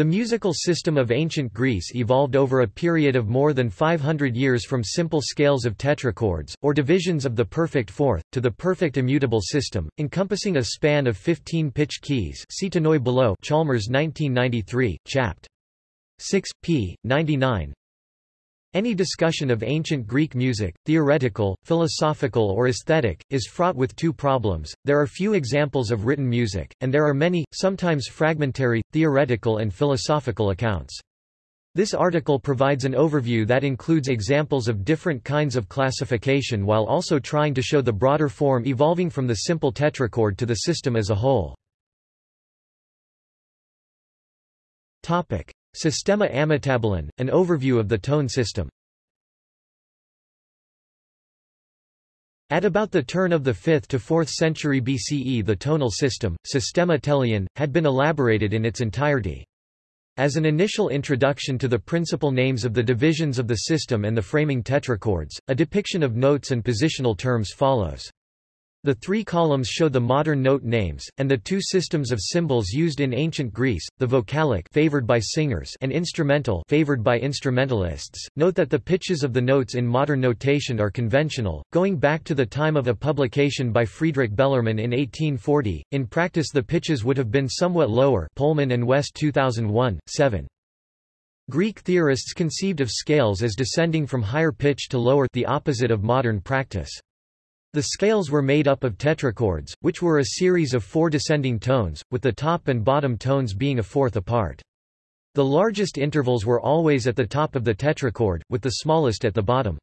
The musical system of ancient Greece evolved over a period of more than 500 years from simple scales of tetrachords, or divisions of the perfect fourth, to the perfect immutable system, encompassing a span of 15 pitch keys see below Chalmers 1993, chapt. 6, p. 99, any discussion of ancient Greek music, theoretical, philosophical or aesthetic, is fraught with two problems. There are few examples of written music, and there are many, sometimes fragmentary, theoretical and philosophical accounts. This article provides an overview that includes examples of different kinds of classification while also trying to show the broader form evolving from the simple tetrachord to the system as a whole. Topic: Systema Ametabolon, an overview of the tone system. At about the turn of the 5th to 4th century BCE the tonal system, Systema Teleion, had been elaborated in its entirety. As an initial introduction to the principal names of the divisions of the system and the framing tetrachords, a depiction of notes and positional terms follows. The three columns show the modern note names, and the two systems of symbols used in ancient Greece, the vocalic favored by singers and instrumental favored by instrumentalists. Note that the pitches of the notes in modern notation are conventional, going back to the time of a publication by Friedrich Bellermann in 1840. In practice the pitches would have been somewhat lower Pohlmann and West 2001, 7. Greek theorists conceived of scales as descending from higher pitch to lower the opposite of modern practice. The scales were made up of tetrachords, which were a series of four descending tones, with the top and bottom tones being a fourth apart. The largest intervals were always at the top of the tetrachord, with the smallest at the bottom.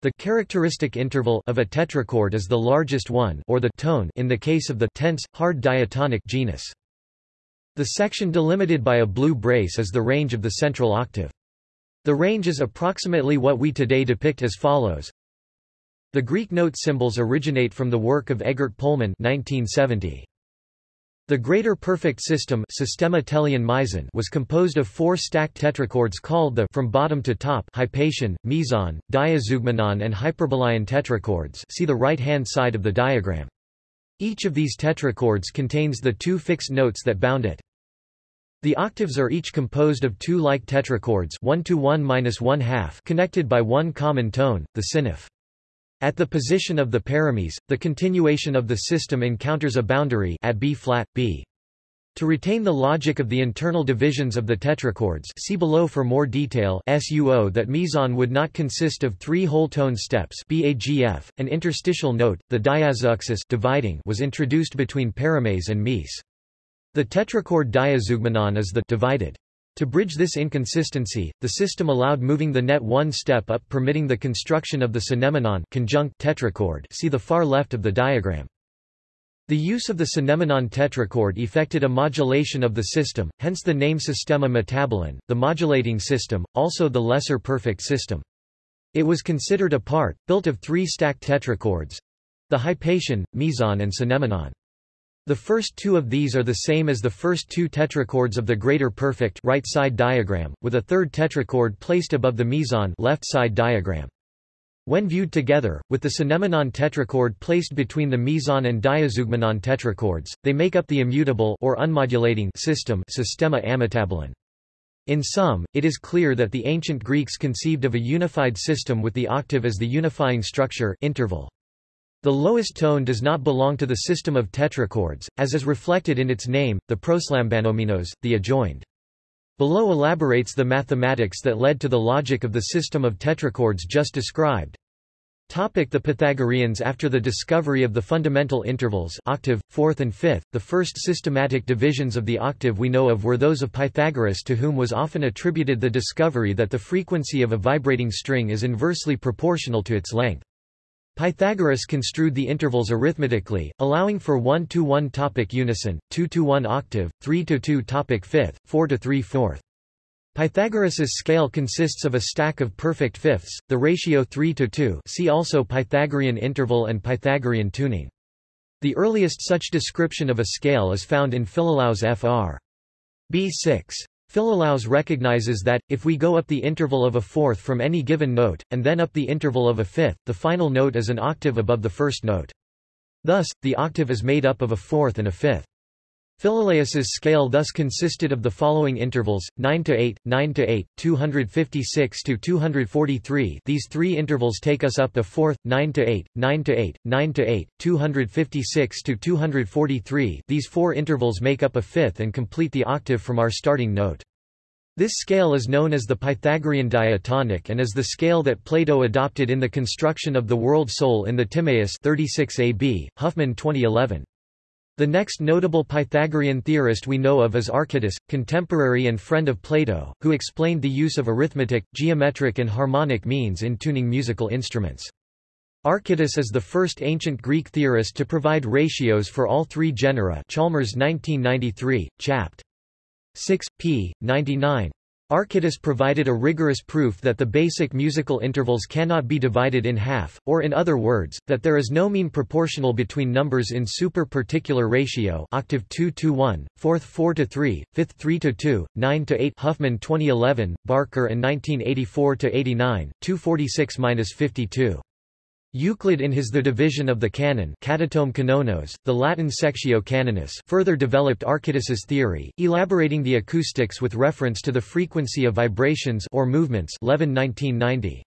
The characteristic interval of a tetrachord is the largest one or the tone in the case of the tense, hard diatonic genus. The section delimited by a blue brace is the range of the central octave. The range is approximately what we today depict as follows. The Greek note symbols originate from the work of Eggert Pohlmann 1970. The greater perfect system Systema Teleion was composed of four stacked tetrachords called the from bottom to top hypation, meson, diazeugmenon and hyperbolaion tetrachords see the right-hand side of the diagram. Each of these tetrachords contains the two fixed notes that bound it. The octaves are each composed of two like tetrachords 1 to 1 minus 1 half connected by one common tone, the synaphe. At the position of the paramese, the continuation of the system encounters a boundary at B flat, B. To retain the logic of the internal divisions of the tetrachords see below for more detail SUO that meson would not consist of three whole tone steps BAGF, an interstitial note, the diazeuxis dividing was introduced between paramese and mese. The tetrachord diazeugmenon is the divided. To bridge this inconsistency, the system allowed moving the net one step up permitting the construction of the synemmenon conjunct tetrachord see the far left of the diagram. The use of the synemmenon tetrachord effected a modulation of the system, hence the name Systema Metabolon, the modulating system, also the lesser perfect system. It was considered a part, built of three stacked tetrachords—the hypation, meson and synemmenon. The first two of these are the same as the first two tetrachords of the greater perfect right side diagram, with a third tetrachord placed above the meson left side diagram. When viewed together, with the synemmenon tetrachord placed between the meson and diazeugmenon tetrachords, they make up the immutable or unmodulating system Systema Ametabolon. In sum, it is clear that the ancient Greeks conceived of a unified system with the octave as the unifying structure interval. The lowest tone does not belong to the system of tetrachords, as is reflected in its name, the proslambanomenos, the adjoined. Below elaborates the mathematics that led to the logic of the system of tetrachords just described. Topic the Pythagoreans After the discovery of the fundamental intervals octave, fourth and fifth, the first systematic divisions of the octave we know of were those of Pythagoras to whom was often attributed the discovery that the frequency of a vibrating string is inversely proportional to its length. Pythagoras construed the intervals arithmetically, allowing for 1-to-1 topic unison, 2-to-1 octave, 3-to-2 topic fifth, 4-to-3 fourth. Pythagoras's scale consists of a stack of perfect fifths, the ratio 3 to 2 see also Pythagorean interval and Pythagorean tuning. The earliest such description of a scale is found in Philolaus Fr. B6. Philolaus recognizes that, if we go up the interval of a fourth from any given note, and then up the interval of a fifth, the final note is an octave above the first note. Thus, the octave is made up of a fourth and a fifth. Philolaus's scale thus consisted of the following intervals: 9 to 8, 9 to 8, 256 to 243. These three intervals take us up the fourth: 9 to 8, 9 to 8, 9 to 8, 256 to 243. These four intervals make up a fifth and complete the octave from our starting note. This scale is known as the Pythagorean diatonic and is the scale that Plato adopted in the construction of the world soul in the Timaeus 36 AB, Huffman 2011. The next notable Pythagorean theorist we know of is Archytas, contemporary and friend of Plato, who explained the use of arithmetic, geometric and harmonic means in tuning musical instruments. Archytas is the first ancient Greek theorist to provide ratios for all three genera Chalmers 1993, chapt. 6, p. 99. Archytas provided a rigorous proof that the basic musical intervals cannot be divided in half, or in other words, that there is no mean proportional between numbers in super-particular ratio octave 2 to 1, fourth 4 to 3, fifth 3 to 2, 9 to 8 Huffman 2011, Barker and 1984 to 89, 246-52. Euclid in his The Division of the Canon Catatome Canonos, the Latin Sectio Canonis further developed Archytas's theory, elaborating the acoustics with reference to the frequency of vibrations or movements Levin 1990.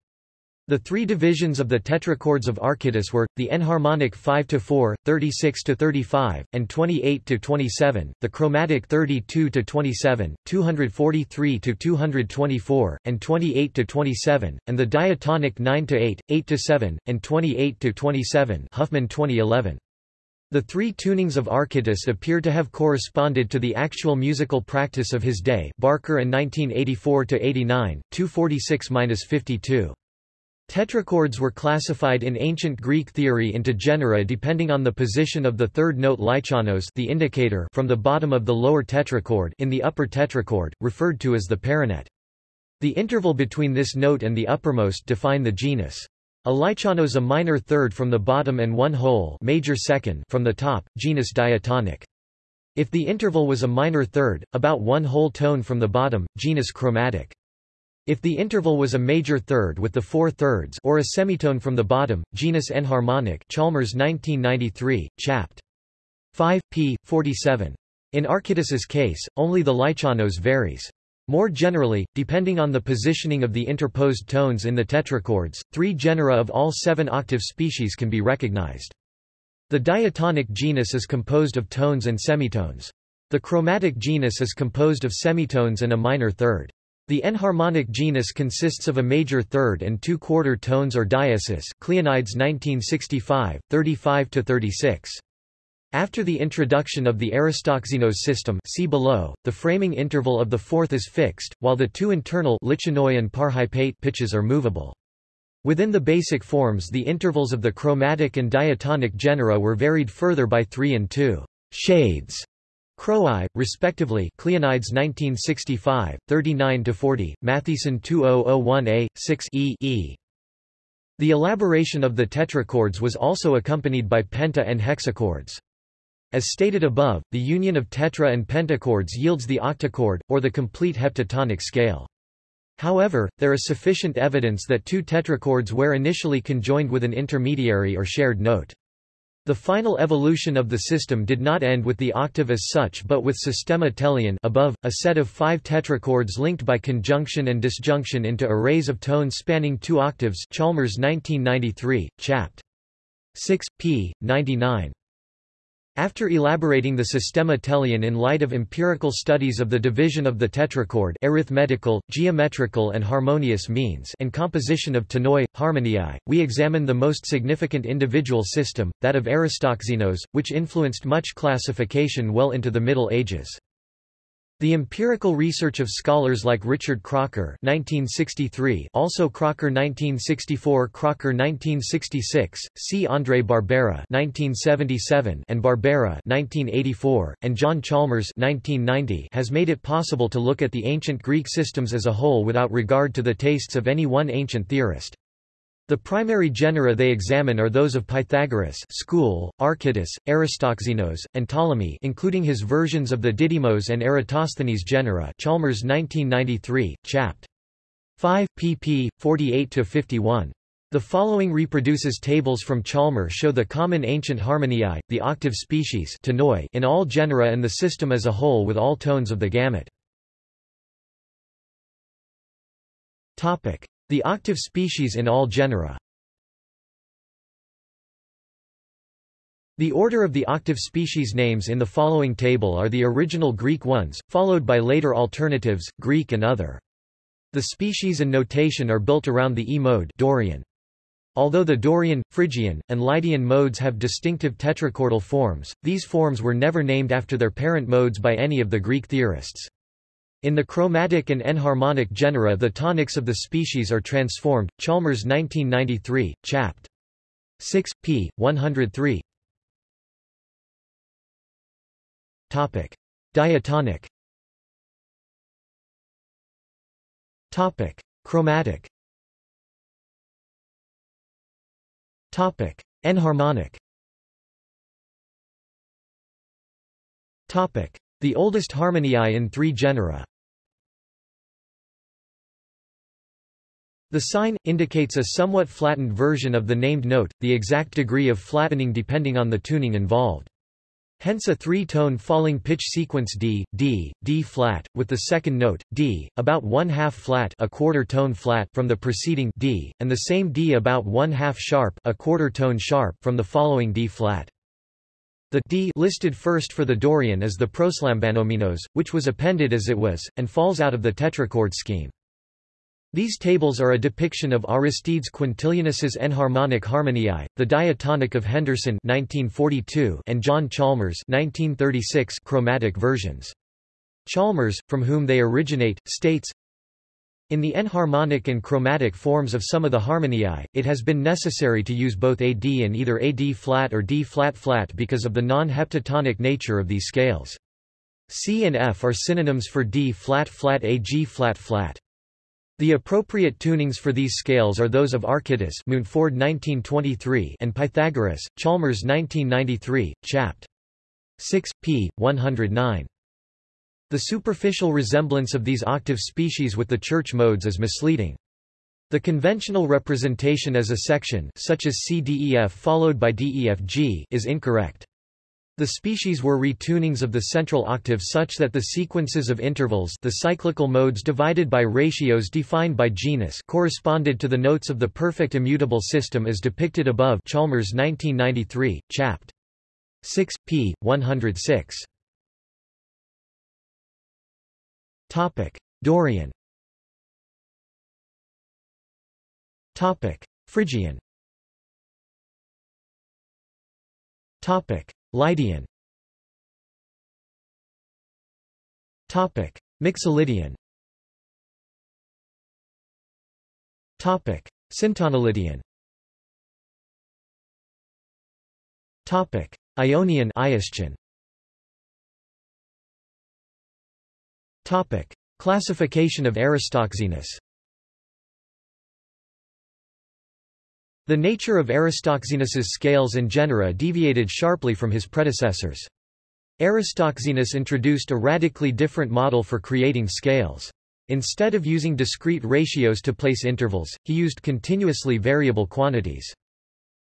The three divisions of the tetrachords of Archytas were, the enharmonic 5-4, 36-35, and 28-27, the chromatic 32-27, 243-224, and 28-27, and the diatonic 9-8, 8-7, and 28-27 Huffman 2011. The three tunings of Archytas appear to have corresponded to the actual musical practice of his day Barker and 1984-89, 246-52. Tetrachords were classified in ancient Greek theory into genera depending on the position of the third note lichanos the indicator from the bottom of the lower tetrachord in the upper tetrachord, referred to as the perinet. The interval between this note and the uppermost define the genus. A lichanos a minor third from the bottom and one whole major second from the top, genus diatonic. If the interval was a minor third, about one whole tone from the bottom, genus chromatic. If the interval was a major third with the four thirds or a semitone from the bottom, genus enharmonic Chalmers 1993, chapt. 5, p. 47. In Archytas's case, only the lichanos varies. More generally, depending on the positioning of the interposed tones in the tetrachords, three genera of all seven octave species can be recognized. The diatonic genus is composed of tones and semitones. The chromatic genus is composed of semitones and a minor third. The enharmonic genus consists of a major third and two-quarter tones or diesis Cleonides 1965, 35-36. After the introduction of the Aristoxenos system see below, the framing interval of the fourth is fixed, while the two internal lichanoi and parhypate pitches are movable. Within the basic forms the intervals of the chromatic and diatonic genera were varied further by three and two shades Chroai, respectively Cleonides 1965, 39-40, Mathiesen 2001a, 6 e, e. The elaboration of the tetrachords was also accompanied by penta and hexachords. As stated above, the union of tetra and pentachords yields the octachord, or the complete heptatonic scale. However, there is sufficient evidence that two tetrachords were initially conjoined with an intermediary or shared note. The final evolution of the system did not end with the octave as such but with systema teleion above, a set of five tetrachords linked by conjunction and disjunction into arrays of tones spanning two octaves Chalmers 1993, chapt. 6, p. 99. After elaborating the systema teleion in light of empirical studies of the division of the tetrachord arithmetical, geometrical and harmonious means and composition of tonoi, harmoniae, we examine the most significant individual system, that of Aristoxenos, which influenced much classification well into the Middle Ages. The empirical research of scholars like Richard Crocker 1963, also Crocker 1964 Crocker 1966, C. André Barbera 1977 and Barbera 1984, and John Chalmers 1990 has made it possible to look at the ancient Greek systems as a whole without regard to the tastes of any one ancient theorist. The primary genera they examine are those of Pythagoras school, Archytas, Aristoxenos, and Ptolemy including his versions of the Didymos and Eratosthenes genera Chalmers 1993, chapt. 5, pp. 48-51. The following reproduces tables from Chalmer show the common ancient harmoniae, the octave species in all genera and the system as a whole with all tones of the gamut. The octave species in all genera The order of the octave species names in the following table are the original Greek ones, followed by later alternatives, Greek and other. The species and notation are built around the E mode Dorian. Although the Dorian, Phrygian, and Lydian modes have distinctive tetrachordal forms, these forms were never named after their parent modes by any of the Greek theorists. In the chromatic and enharmonic genera the tonics of the species are transformed. Chalmers 1993, chapt. 6, p. 103 Topic. Diatonic Topic. Chromatic Topic: Enharmonic. Topic: The oldest harmoniae in three genera. The sign indicates a somewhat flattened version of the named note, the exact degree of flattening depending on the tuning involved. Hence a three-tone falling pitch sequence D, D, D flat, with the second note, D, about one-half flat a quarter tone flat from the preceding D, and the same D about one-half sharp a quarter tone sharp from the following D flat. The D listed first for the Dorian is the proslambanomenos, which was appended as it was, and falls out of the tetrachord scheme. These tables are a depiction of Aristides Quintilianus's enharmonic harmoniae, the diatonic of Henderson 1942 and John Chalmers 1936 chromatic versions. Chalmers, from whom they originate, states, in the enharmonic and chromatic forms of some of the harmoniae, it has been necessary to use both AD and either AD flat or D flat flat because of the non-heptatonic nature of these scales. C and F are synonyms for D flat flat AG flat flat. The appropriate tunings for these scales are those of Archytas Mountford 1923 and Pythagoras, Chalmers 1993, chapt. 6, p. 109. The superficial resemblance of these octave species with the church modes is misleading. The conventional representation as a section such as C-D-E-F followed by D-E-F-G is incorrect. The species were retunings of the central octave such that the sequences of intervals the cyclical modes divided by ratios defined by genus corresponded to the notes of the perfect immutable system as depicted above Chalmers 1993, chapt. 6, p. 106. Dorian Phrygian Lydian Topic: Mixolydian. Topic: Syntonolydian. Topic: Ionian Iastian. Topic: Classification of Aristoxenus. The nature of Aristoxenus's scales and genera deviated sharply from his predecessors. Aristoxenus introduced a radically different model for creating scales. Instead of using discrete ratios to place intervals, he used continuously variable quantities.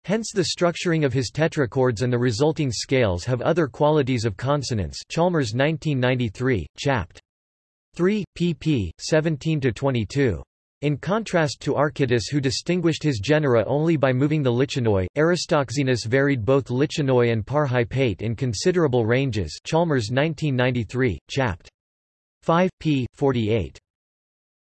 Hence the structuring of his tetrachords and the resulting scales have other qualities of consonance Chalmers 1993, chapt. 3, pp. 17–22. In contrast to Archytas who distinguished his genera only by moving the lichanoi, Aristoxenus varied both lichanoi and parhypate in considerable ranges Chalmers 1993, chapt. 5, p. 48.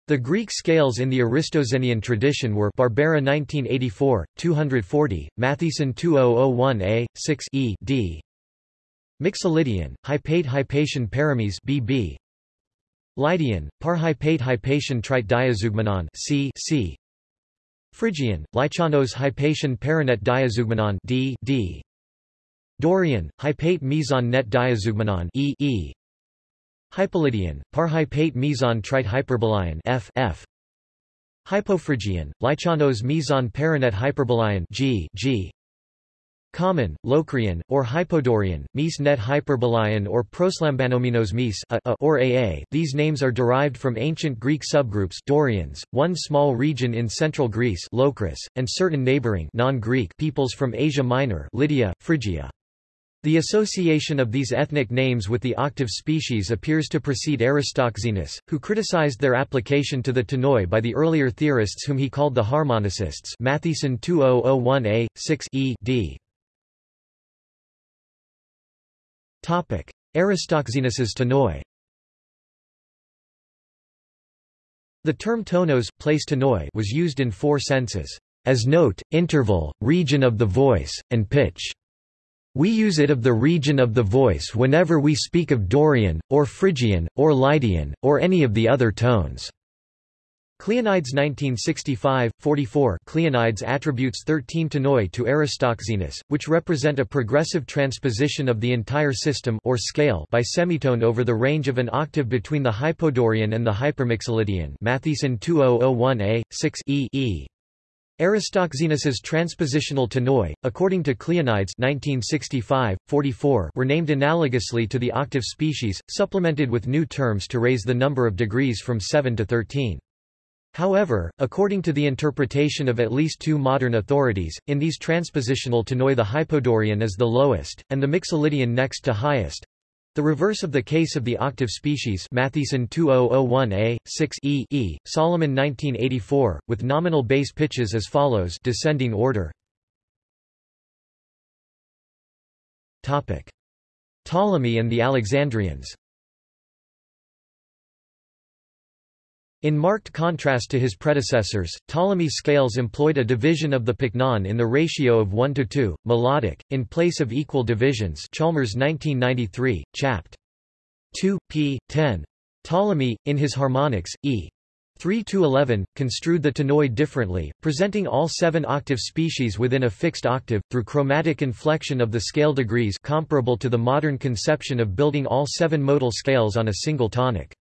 The Greek scales in the Aristoxenian tradition were Barbera 1984, 240, Mathiesen 2001a, 6 e d. Mixolydian, Hypate Hypatian Paramese BB, Lydian, Parhypate Hypatian Trite diazeugmenon C C. Phrygian, Lichanos Hypatian Paranet diazeugmenon D D. Dorian, Hypate meson net diazeugmenon E E. Hypolydian, Parhypate meson trite hyperbolaion F F. Hypophrygian, Lichanos meson paranet hyperbolaion G G Common, Locrian, or Hypodorian, Mese net Hyperbolaion or Proslambanomenos Mese a, a, or AA. These names are derived from ancient Greek subgroups Dorians, one small region in central Greece Locris, and certain neighboring non-Greek peoples from Asia Minor Lydia, Phrygia. The association of these ethnic names with the octave species appears to precede Aristoxenus, who criticized their application to the Tonoi by the earlier theorists whom he called the harmonicists Mathiesen 2001a, 6 e d. Aristoxenus's tonoi The term tonos place tonoi was used in four senses, as note, interval, region of the voice, and pitch. We use it of the region of the voice whenever we speak of Dorian, or Phrygian, or Lydian, or any of the other tones. Cleonides 1965, 44 Cleonides attributes 13 tonoi to Aristoxenus, which represent a progressive transposition of the entire system or scale by semitone over the range of an octave between the Hypodorian and the Hypermixolydian Mathiesen 2001a, 6 e, e. Aristoxenus's transpositional tonoi, according to Cleonides 1965, 44, were named analogously to the octave species, supplemented with new terms to raise the number of degrees from 7 to 13. However, according to the interpretation of at least two modern authorities, in these transpositional tonoi the Hypodorian is the lowest, and the Mixolydian next to highest. The reverse of the case of the octave species Mathiesen 2001a, 6 e, e Solomon 1984, with nominal bass pitches as follows descending order. Ptolemy and the Alexandrians In marked contrast to his predecessors, Ptolemy's scales employed a division of the pycnon in the ratio of 1 to 2, melodic, in place of equal divisions Chalmers 1993, chapt. 2, p. 10. Ptolemy, in his harmonics, e. 3 to 11, construed the tonoi differently, presenting all seven octave species within a fixed octave, through chromatic inflection of the scale degrees comparable to the modern conception of building all seven modal scales on a single tonic.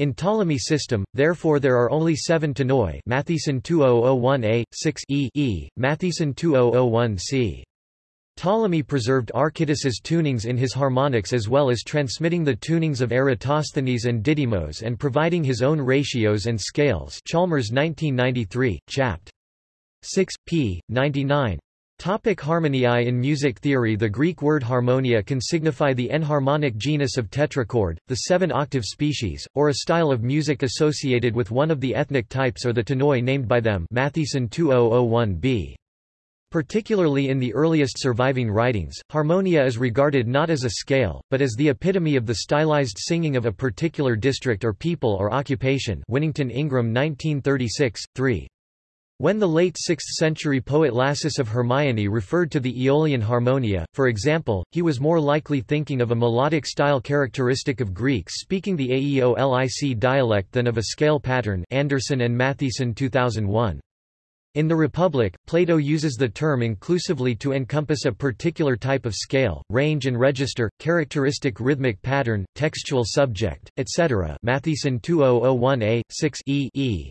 In Ptolemy system, therefore there are only seven tonoi Mathiesen 2001a, 6 e, e Mathiesen 2001c. Ptolemy preserved Archytas's tunings in his harmonics as well as transmitting the tunings of Eratosthenes and Didymos and providing his own ratios and scales Chalmers 1993, chapt. 6, p. 99. Topic harmoniae In music theory The Greek word harmonia can signify the enharmonic genus of tetrachord, the seven-octave species, or a style of music associated with one of the ethnic types or the tonoi named by them Mathiesen 2001b. Particularly in the earliest surviving writings, harmonia is regarded not as a scale, but as the epitome of the stylized singing of a particular district or people or occupation Winnington Ingram 1936, 3. When the late 6th-century poet Lasus of Hermione referred to the Aeolian harmonia, for example, he was more likely thinking of a melodic style characteristic of Greeks speaking the Aeolic dialect than of a scale pattern Anderson and Mathiesen 2001. In the Republic, Plato uses the term inclusively to encompass a particular type of scale, range and register, characteristic rhythmic pattern, textual subject, etc. Mathiesen 2001a, 6 e, e.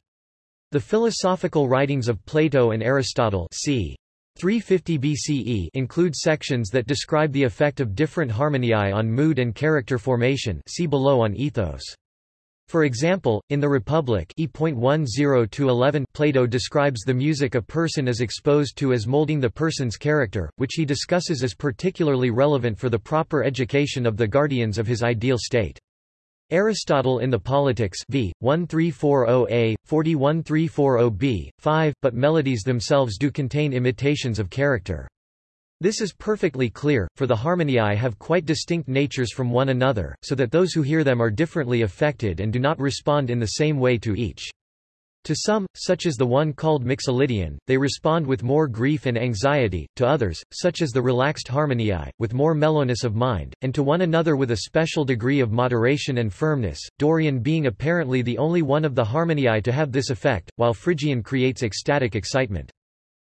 The philosophical writings of Plato and Aristotle c. 350 BCE include sections that describe the effect of different harmoniae on mood and character formation see below on ethos. For example, in the Republic e.10-11 Plato describes the music a person is exposed to as molding the person's character, which he discusses as particularly relevant for the proper education of the guardians of his ideal state. Aristotle in the Politics v. 1340a, 41340b, 5, but melodies themselves do contain imitations of character. This is perfectly clear, for the harmoniae have quite distinct natures from one another, so that those who hear them are differently affected and do not respond in the same way to each. To some, such as the one called Mixolydian, they respond with more grief and anxiety, to others, such as the relaxed harmoniae, with more mellowness of mind, and to one another with a special degree of moderation and firmness, Dorian being apparently the only one of the harmoniae to have this effect, while Phrygian creates ecstatic excitement.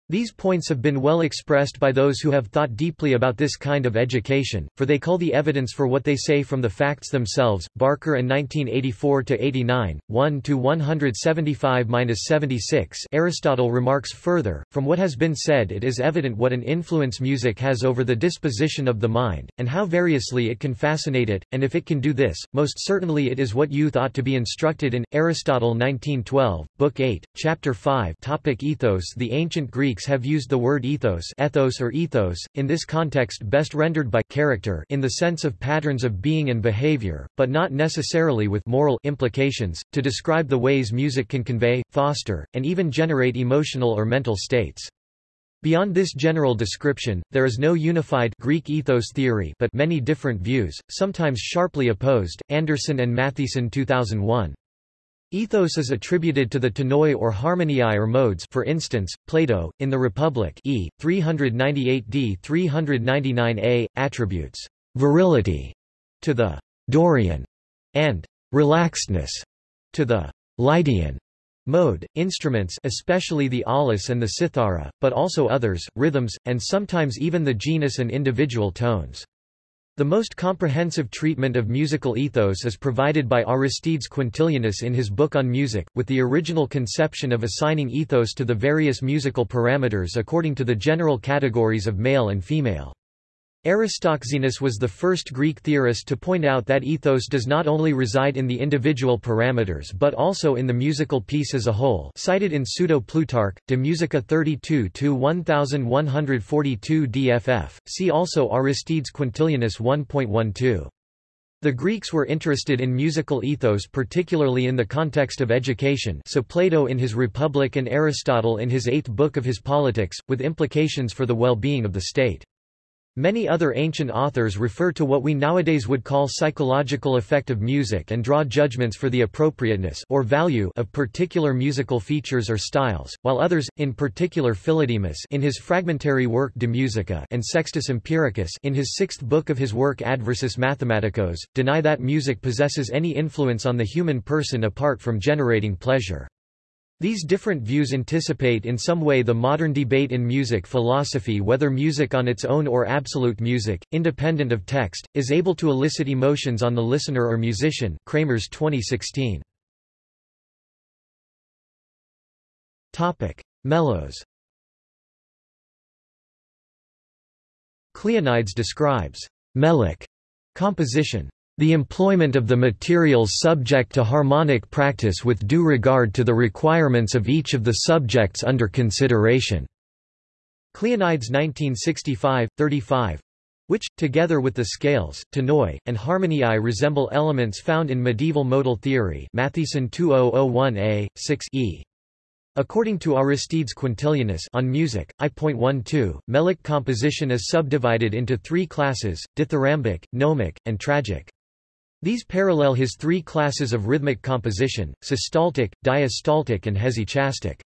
These points have been well expressed by those who have thought deeply about this kind of education, for they call the evidence for what they say from the facts themselves. Barker and 1984 to 89, 1 to 175-76. Aristotle remarks further, from what has been said it is evident what an influence music has over the disposition of the mind, and how variously it can fascinate it, and if it can do this, most certainly it is what youth ought to be instructed in. Aristotle 1912, Book 8, Chapter 5 topic Ethos The ancient Greek Greeks have used the word ethos, ethos or ethos, in this context best rendered by character in the sense of patterns of being and behavior, but not necessarily with moral implications, to describe the ways music can convey, foster, and even generate emotional or mental states. Beyond this general description, there is no unified Greek ethos theory but many different views, sometimes sharply opposed. Anderson and Mathiesen 2001. Ethos is attributed to the tonoi or harmoniae or modes for instance, Plato, in the Republic e. 398d 399a, attributes virility to the Dorian and relaxedness to the Lydian mode, instruments especially the aulos and the cithara, but also others, rhythms, and sometimes even the genus and individual tones. The most comprehensive treatment of musical ethos is provided by Aristides Quintilianus in his book on music, with the original conception of assigning ethos to the various musical parameters according to the general categories of male and female. Aristoxenus was the first Greek theorist to point out that ethos does not only reside in the individual parameters but also in the musical piece as a whole cited in Pseudo-Plutarch, De Musica 32-1142 dff, see also Aristides Quintilianus 1.12. The Greeks were interested in musical ethos particularly in the context of education so Plato in his Republic and Aristotle in his eighth book of his Politics, with implications for the well-being of the state. Many other ancient authors refer to what we nowadays would call psychological effect of music and draw judgments for the appropriateness or value of particular musical features or styles, while others, in particular Philodemus in his fragmentary work De Musica and Sextus Empiricus in his sixth book of his work Adversus Mathematicos, deny that music possesses any influence on the human person apart from generating pleasure. These different views anticipate in some way the modern debate in music philosophy whether music on its own or absolute music, independent of text, is able to elicit emotions on the listener or musician Kramarz 2016. Melos Cleonides describes melic composition the employment of the materials subject to harmonic practice with due regard to the requirements of each of the subjects under consideration." Cleonides 1965, 35 which, together with the scales, tonoi, and harmoniae resemble elements found in medieval modal theory Mathiesen 2001a, 6e. According to Aristides Quintilianus on music, I.12, melic composition is subdivided into three classes, dithyrambic, gnomic, and tragic. These parallel his three classes of rhythmic composition, systaltic, diastaltic and hesychastic.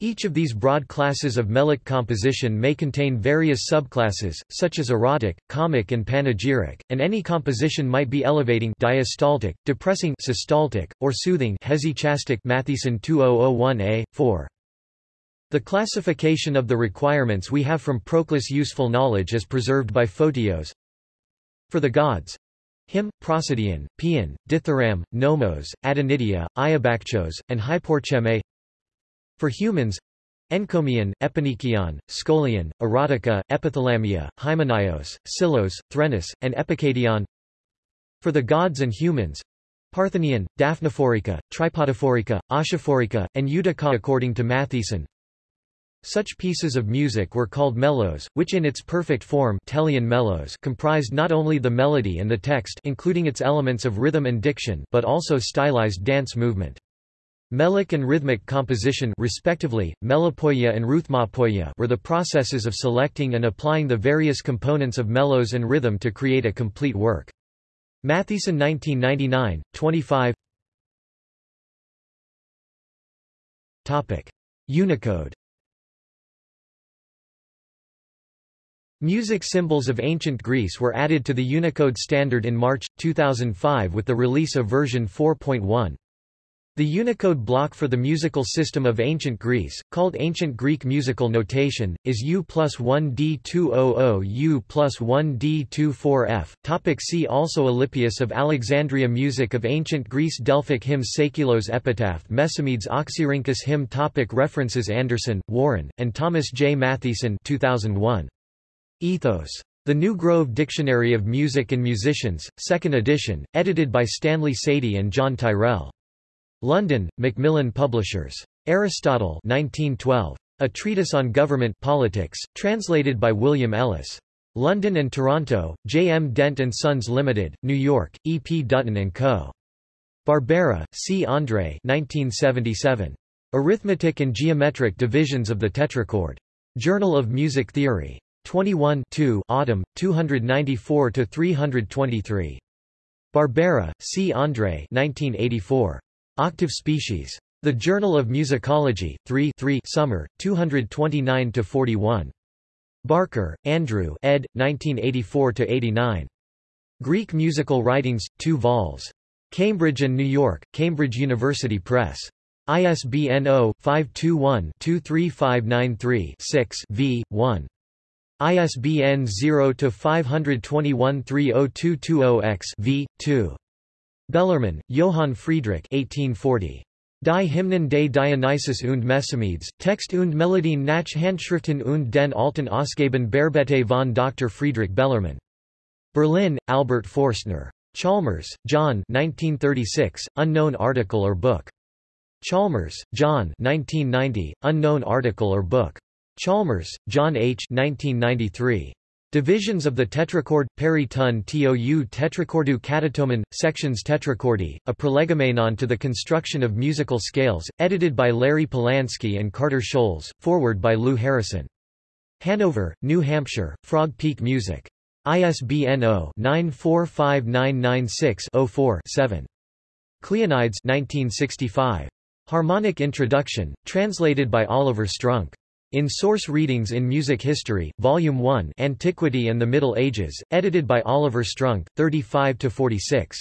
Each of these broad classes of melic composition may contain various subclasses, such as erotic, comic and panegyric, and any composition might be elevating diastaltic, depressing systaltic, or soothing hesychastic Mathiesen 2001a, 4. The classification of the requirements we have from Proclus useful knowledge is preserved by Photios. For the gods, hymn, prosodion, paean, dithyramb, nomos, adonidia, iobakchos, and hyporcheme. For humans encomion, Epinikion, Scolion, erotica, epithalamia, hymenaios, silos, threnos, and epikedion For the gods and humans Parthenion, Daphnophorica, Tripodophorica, Oshophorica, and Eudica according to Mathiesen such pieces of music were called melos, which in its perfect form Teleion comprised not only the melody and the text including its elements of rhythm and diction but also stylized dance movement. Melic and rhythmic composition respectively, melopoia and rhythmopoia were the processes of selecting and applying the various components of melos and rhythm to create a complete work. Mathiesen 1999, 25 Topic. Unicode Music symbols of ancient Greece were added to the Unicode standard in March, 2005 with the release of version 4.1. The Unicode block for the musical system of ancient Greece, called Ancient Greek musical notation, is U plus 1D200 U plus 1D24F. Topic see also Alypius of Alexandria Music of Ancient Greece Delphic hymns Seikilos Epitaph Mesomedes Oxyrhynchus hymn topic References Anderson, Warren, and Thomas J. Mathiesen 2001. Ethos. The New Grove Dictionary of Music and Musicians, 2nd edition, edited by Stanley Sadie and John Tyrrell. London, Macmillan Publishers. Aristotle 1912. A Treatise on Government Politics, translated by William Ellis. London and Toronto, J. M. Dent & Sons Limited, New York, E. P. Dutton & Co. Barbera, C. André 1977. Arithmetic and Geometric Divisions of the Tetrachord. Journal of Music Theory. 21 2 Autumn, 294–323. Barbera, C. André 1984. Octave species. The Journal of Musicology, 3 3 Summer, 229–41. Barker, Andrew ed. 1984–89. Greek Musical Writings, 2 vols. Cambridge and New York, Cambridge University Press. ISBN 0-521-23593-6 v. 1. ISBN 0-521-30220-X v. 2. Bellermann, Johann Friedrich 1840. Die Hymnen des Dionysus und Mesomedes, Text und Melodien nach Handschriften und den alten Ausgaben Bearbete von Dr. Friedrich Bellermann. Berlin, Albert Forstner. Chalmers, John 1936, unknown article or book. Chalmers, John 1990, unknown article or book. Chalmers, John H. 1993. Divisions of the tetrachord, peri-ton tou tetrachordu catatomen, sections tetrachordi, a prolegomenon to the construction of musical scales, edited by Larry Polansky and Carter Scholz, forward by Lou Harrison. Hanover, New Hampshire, Frog Peak Music. ISBN 0-945996-04-7. Cleonides 1965. Harmonic Introduction, translated by Oliver Strunk. In Source Readings in Music History, Volume 1 Antiquity and the Middle Ages, edited by Oliver Strunk, 35–46.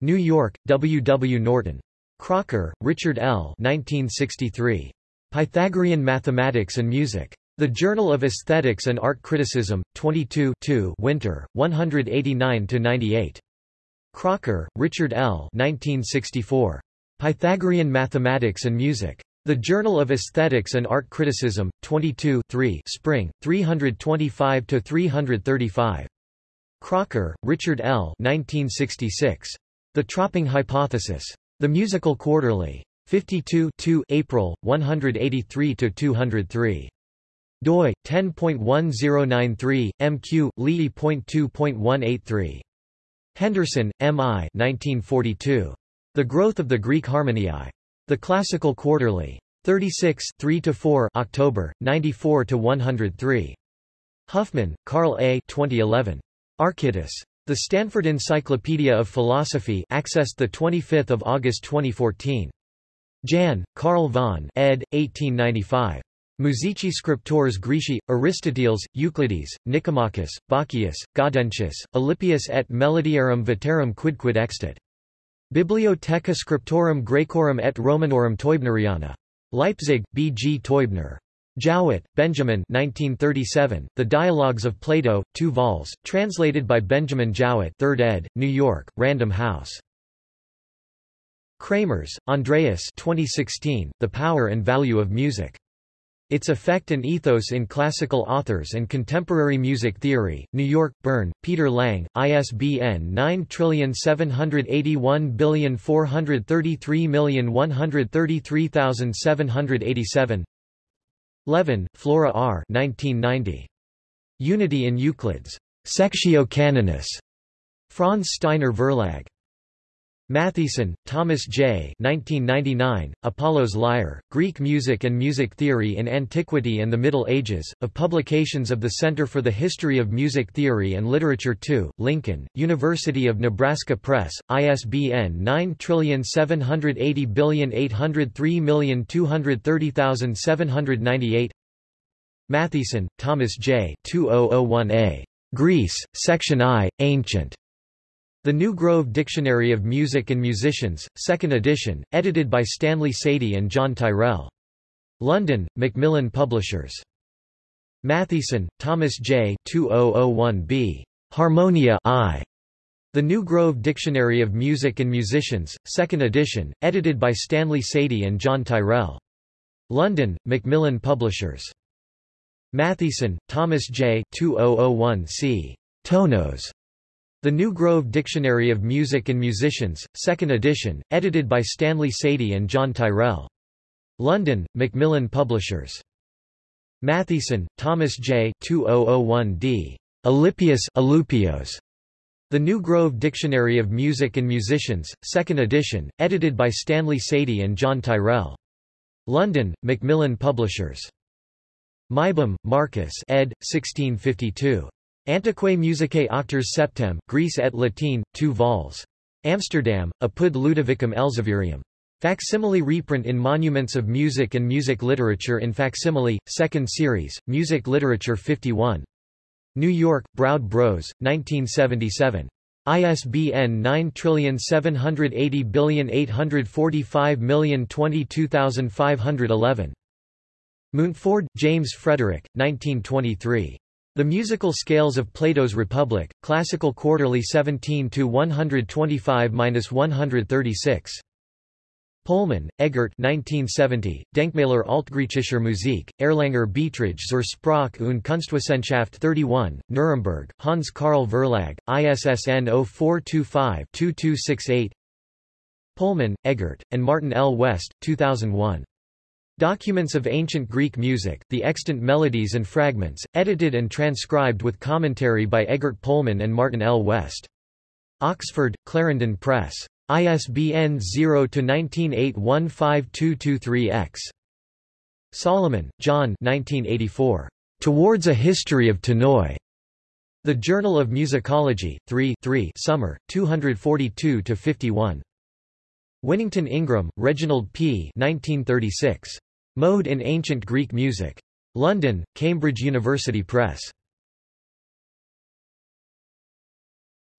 New York, W. W. Norton. Crocker, Richard L. 1963. Pythagorean Mathematics and Music. The Journal of Aesthetics and Art Criticism, 22 2 Winter, 189–98. Crocker, Richard L. 1964. Pythagorean Mathematics and Music. The Journal of Aesthetics and Art Criticism, 22 3 Spring, 325–335. Crocker, Richard L. 1966. The Tropping Hypothesis. The Musical Quarterly. 52 2 April, 183–203. doi, 10.1093, mq, Lee.2.183. Henderson, M. I. 1942. The Growth of the Greek Harmoniae. The Classical Quarterly. 36 3–4 October, 94–103. Huffman, Carl A. 2011. Archytas. The Stanford Encyclopedia of Philosophy accessed 25 August 2014. Jan, Carl von ed. 1895. Musici Scriptores Graeci, Aristoteles, Euclides, Nicomachus, Bacchius, Gaudentius, Alypius et Melodiarum Veterum quidquid extat. Bibliotheca Scriptorum Graecorum et Romanorum Teubneriana. Leipzig, B. G. Teubner. Jowett, Benjamin 1937, The Dialogues of Plato, 2 vols, translated by Benjamin Jowett 3rd ed., New York, Random House. Kramarz, Andreas 2016, The Power and Value of Music. Its Effect and Ethos in Classical Authors and Contemporary Music Theory, New York, Bern, Peter Lang, ISBN 9781433133787 Levin, Flora R. 1990. Unity in Euclid's Sectio Canonis. Franz Steiner Verlag. Mathiesen, Thomas J. 1999, Apollo's Lyre, Greek Music and Music Theory in Antiquity and the Middle Ages, of publications of the Center for the History of Music Theory and Literature 2, Lincoln, University of Nebraska Press, ISBN 9780803230798 Mathiesen, Thomas J. 2001a. Greece, Section I, Ancient. The New Grove Dictionary of Music and Musicians, 2nd edition, edited by Stanley Sadie and John Tyrrell. London, Macmillan Publishers. Mathiesen, Thomas J. 2001b. Harmonia I. The New Grove Dictionary of Music and Musicians, 2nd edition, edited by Stanley Sadie and John Tyrrell. London, Macmillan Publishers. Mathiesen, Thomas J. 2001c. Tonos. The New Grove Dictionary of Music and Musicians, 2nd edition, edited by Stanley Sadie and John Tyrrell. London, Macmillan Publishers. Mathiesen, Thomas J. 2001d. Alypius Alupios. The New Grove Dictionary of Music and Musicians, 2nd edition, edited by Stanley Sadie and John Tyrrell. London, Macmillan Publishers. Meibom, Marcus ed. 1652. Antiquae musicae auctors septem, Graece et Latine, 2 vols. Amsterdam, Apud Ludovicum Elzevirium. Facsimile reprint in Monuments of Music and Music Literature in Facsimile, 2nd series, Music Literature 51. New York, Broude Bros, 1977. ISBN 9780845022511. Mountford, James Frederick, 1923. The Musical Scales of Plato's Republic, Classical Quarterly 17 125-136. Pohlmann, Egert 1970, Denkmäler Altgriechischer Musik, Erlanger Beiträge zur Sprach und Kunstwissenschaft 31, Nuremberg, Hans Carl Verlag, ISSN 0425-2268 Pohlmann, Egert, and Martin L. West, 2001. Documents of Ancient Greek Music, the Extant Melodies and Fragments, edited and transcribed with commentary by Egert Pohlmann and Martin L. West. Oxford, Clarendon Press. ISBN 0-19815223-X. Solomon, John 1984. Towards a History of Tonoi. The Journal of Musicology, 3 3 Summer, 242-51. Winnington Ingram, Reginald P. 1936. Mode in Ancient Greek Music. London, Cambridge University Press.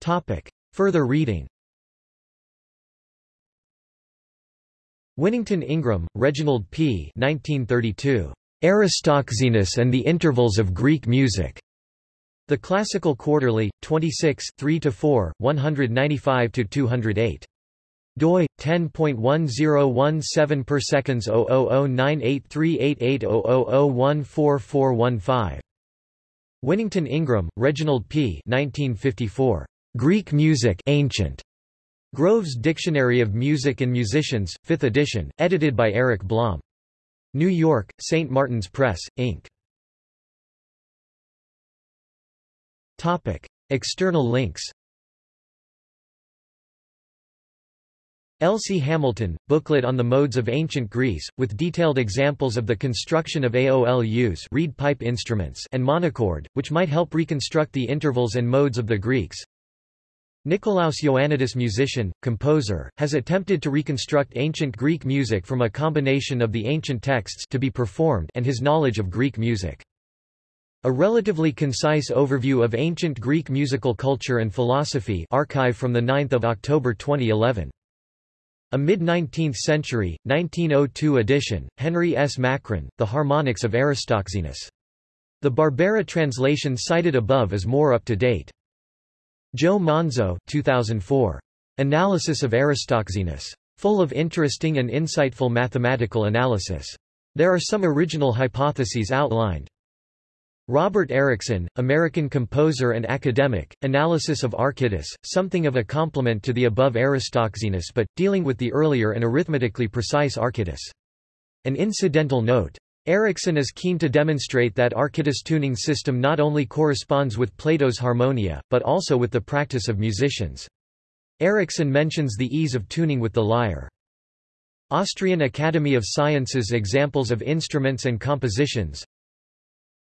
Topic. Further reading Winnington Ingram, Reginald P. 1932. Aristoxenus and the Intervals of Greek Music. The Classical Quarterly, 26 3–4, 195–208 doi 10.1017 per seconds 00098388000144415 Winnington Ingram, Reginald P. 1954. Greek Music Ancient. Grove's Dictionary of Music and Musicians, 5th edition, edited by Eric Blom. New York, St. Martin's Press, Inc. Topic. External links Elsie Hamilton, booklet on the modes of ancient Greece, with detailed examples of the construction of aulos reed pipe instruments and monochord, which might help reconstruct the intervals and modes of the Greeks. Nikolaos Ioannidis musician, composer, has attempted to reconstruct ancient Greek music from a combination of the ancient texts to be performed and his knowledge of Greek music. A relatively concise overview of ancient Greek musical culture and philosophy archive from 9 October 2011. A mid-19th century, 1902 edition, Henry S. Macran, The Harmonics of Aristoxenus. The Barbera translation cited above is more up-to-date. Joe Monzo 2004. Analysis of Aristoxenus. Full of interesting and insightful mathematical analysis. There are some original hypotheses outlined. Robert Erickson, American composer and academic, Analysis of Archytas, something of a complement to the above Aristoxenus but, dealing with the earlier and arithmetically precise Archytas. An incidental note. Erickson is keen to demonstrate that Archytas tuning system not only corresponds with Plato's harmonia, but also with the practice of musicians. Erickson mentions the ease of tuning with the lyre. Austrian Academy of Sciences Examples of instruments and compositions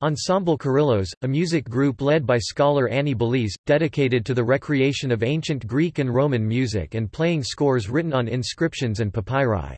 Ensemble Kérylos, a music group led by scholar Annie Bélis, dedicated to the recreation of ancient Greek and Roman music and playing scores written on inscriptions and papyri.